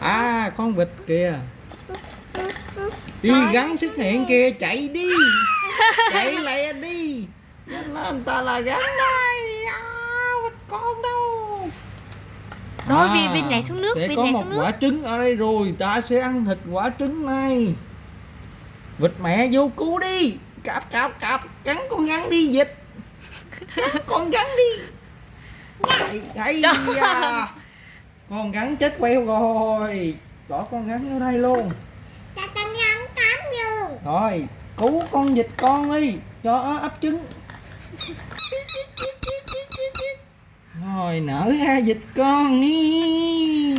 à con vịt kìa. Đi gắn xuất hiện kìa chạy đi. Chạy lẹ đi. Nhanh lên ta là gắn đây à, vịt con đâu. Rồi, Vy- Vy nhảy xuống nước, sẽ có một xuống nước. quả trứng ở đây rồi ta sẽ ăn thịt quả trứng này. Vịt mẹ vô cứu đi. Cạp cạp cạp cắn con rắn đi vịt. Cắn con rắn đi. Trời. da. Con rắn chết queo rồi. Bỏ con rắn vô đây luôn. Ta ta ngắn cắm luôn rồi cứu con vịt con đi cho nó ấp trứng. Rồi nở ra vịt con đi.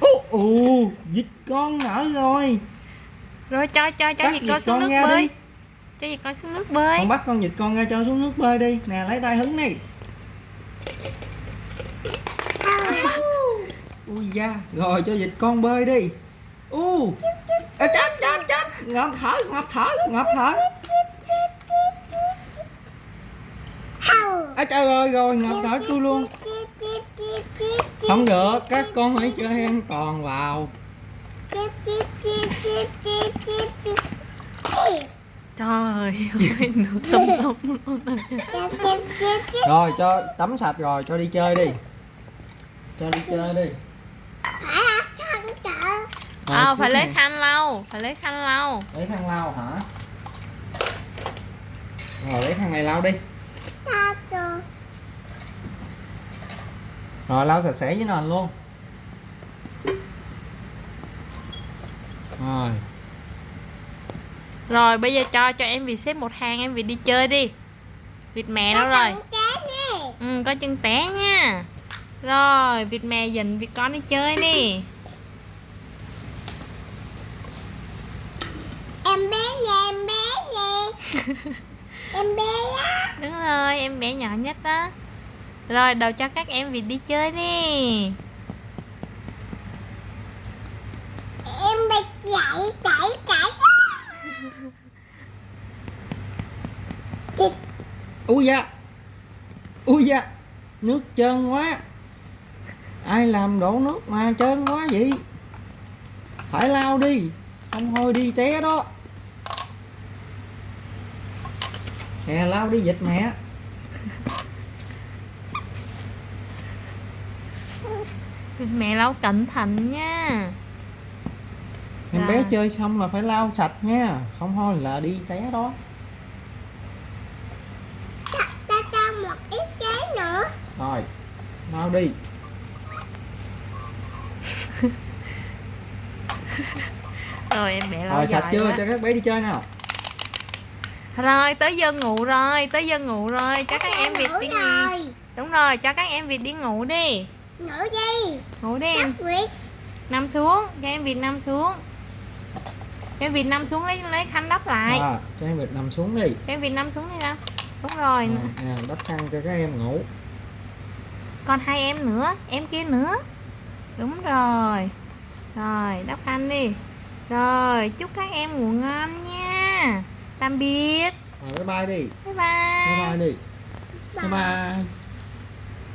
Ú ù vịt con nở rồi. Rồi cho cho cho vịt con xuống con nước bơi. đi. Cho vịt con xuống nước bơi. Con bắt con vịt con ra cho xuống nước bơi đi. Nè lấy tay hứng đi ui da rồi cho vịt con bơi đi. U. Chết chết chết. Ngập thở ngập thở ngập thở. À trời ơi rồi ngập thở tôi luôn. Không được các con hãy chơi an toàn vào. Trời ơi nước tùm lum rồi cho tắm sạch rồi cho đi chơi đi. Cho đi chơi đi Rồi, Ờ xích phải lấy khăn lau Phải lấy khăn lau. Lấy khăn lau hả? Rồi lấy khăn này lau đi. Rồi lau sạch sẽ với nền luôn. Rồi. Rồi bây giờ cho cho em vịt xếp một hàng Em vịt đi chơi đi. Vịt mẹ đâu rồi. Ừ có chân té nha Rồi vịt mẹ dình vịt con đi chơi đi em bé nè em bé nè em bé á. Đúng rồi em bé nhỏ nhất đó. Rồi đầu cho các em vịt đi chơi đi em bị chạy chạy chạy. Ui da. Ui da. Nước trơn quá ai làm đổ nước mà trơn quá vậy? Phải lau đi không thôi đi té đó. Nè lau đi dịch mẹ. Mẹ lau cẩn thận nha. Em bé Rồi. chơi xong là phải lau sạch nha không thôi là đi té đó. Ta ta cho một ít trái nữa. Rồi lau đi Rồi em bé lau rồi sạch chưa? quá. cho các bé đi chơi nào. Rồi tới giờ ngủ rồi Tới giờ ngủ rồi. Cho các em vịt đi ngủ. Đúng rồi cho các em vịt đi ngủ đi. Ngủ đi. Ngủ đi em. Nằm xuống Cho em vịt nằm xuống. Cho em vịt nằm xuống lấy lấy khăn đắp lại. À, cho em vịt nằm xuống đi. Cho em vịt nằm xuống đi nào. Đúng rồi. Rồi, nè đắp khăn cho các em ngủ. Còn hai em nữa Em kia nữa. Đúng rồi Rồi đắp khăn đi. Rồi chúc các em ngủ ngon nha. Tạm biệt. Rồi bye bye đi. Bye bye. Bye bye đi. Bye bye